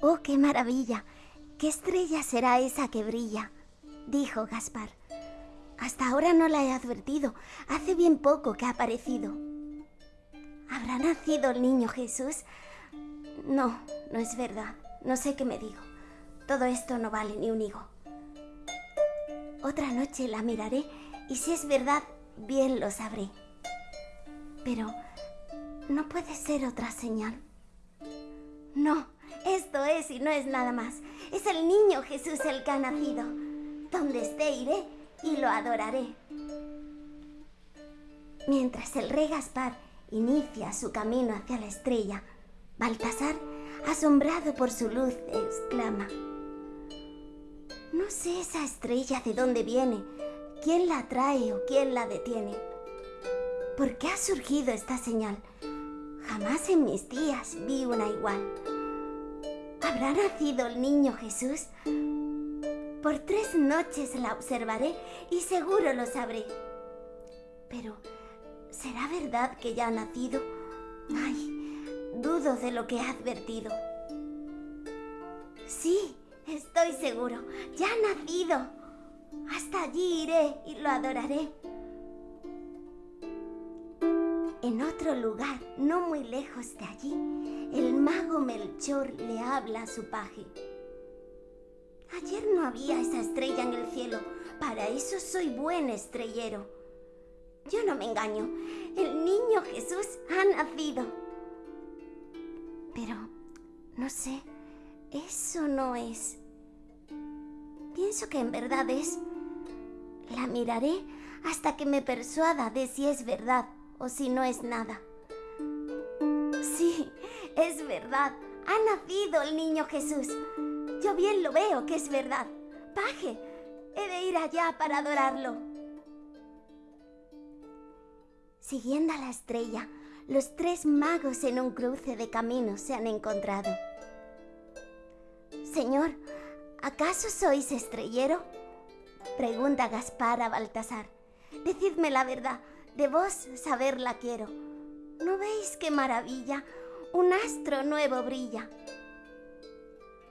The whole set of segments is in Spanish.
Oh, qué maravilla. ¿Qué estrella será esa que brilla? dijo Gaspar. Hasta ahora no la he advertido. Hace bien poco que ha aparecido. ¿Habrá nacido el niño Jesús? No, no es verdad. No sé qué me digo. Todo esto no vale ni un higo. Otra noche la miraré y si es verdad, bien lo sabré. Pero no puede ser otra señal. No, esto es y no es nada más. Es el niño Jesús el que ha nacido. Donde esté iré y lo adoraré. Mientras el rey Gaspar inicia su camino hacia la estrella, Baltasar, asombrado por su luz, exclama, No sé esa estrella de dónde viene, quién la trae o quién la detiene. ¿Por qué ha surgido esta señal? Jamás en mis días vi una igual. ¿Habrá nacido el niño Jesús? Por tres noches la observaré y seguro lo sabré. Pero, ¿será verdad que ya ha nacido? Ay, dudo de lo que ha advertido. Sí, estoy seguro, ya ha nacido. Hasta allí iré y lo adoraré. En otro lugar, no muy lejos de allí, el mago Melchor le habla a su paje. Ayer no había esa estrella en el cielo. Para eso soy buen estrellero. Yo no me engaño. El niño Jesús ha nacido. Pero, no sé, eso no es. Pienso que en verdad es. La miraré hasta que me persuada de si es verdad o si no es nada. Sí, es verdad. Ha nacido el niño Jesús. Yo bien lo veo que es verdad. Paje, he de ir allá para adorarlo. Siguiendo a la estrella, los tres magos en un cruce de caminos se han encontrado. Señor, ¿acaso sois estrellero? Pregunta Gaspar a Baltasar. Decidme la verdad, de vos saberla quiero. ¿No veis qué maravilla? Un astro nuevo brilla.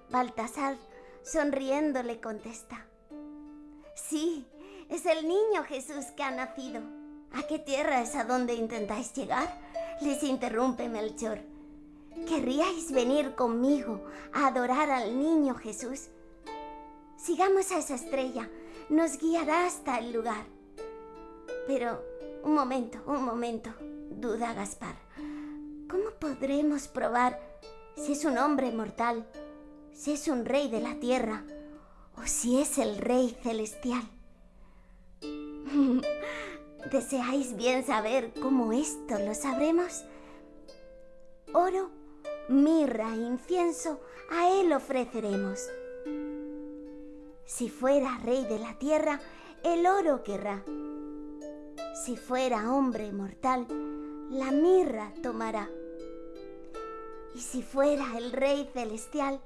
Baltasar, sonriendo, le contesta. Sí, es el niño Jesús que ha nacido. ¿A qué tierra es a donde intentáis llegar? Les interrumpe Melchor. ¿Querríais venir conmigo a adorar al niño Jesús? Sigamos a esa estrella, nos guiará hasta el lugar. Pero, un momento, un momento, duda Gaspar. ¿Cómo podremos probar si es un hombre mortal si es un rey de la tierra o si es el rey celestial. ¿Deseáis bien saber cómo esto lo sabremos? Oro, mirra incienso a él ofreceremos. Si fuera rey de la tierra, el oro querrá. Si fuera hombre mortal, la mirra tomará. Y si fuera el rey celestial,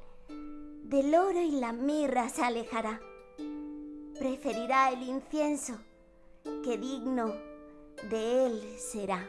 del oro y la mirra se alejará. Preferirá el incienso, que digno de él será.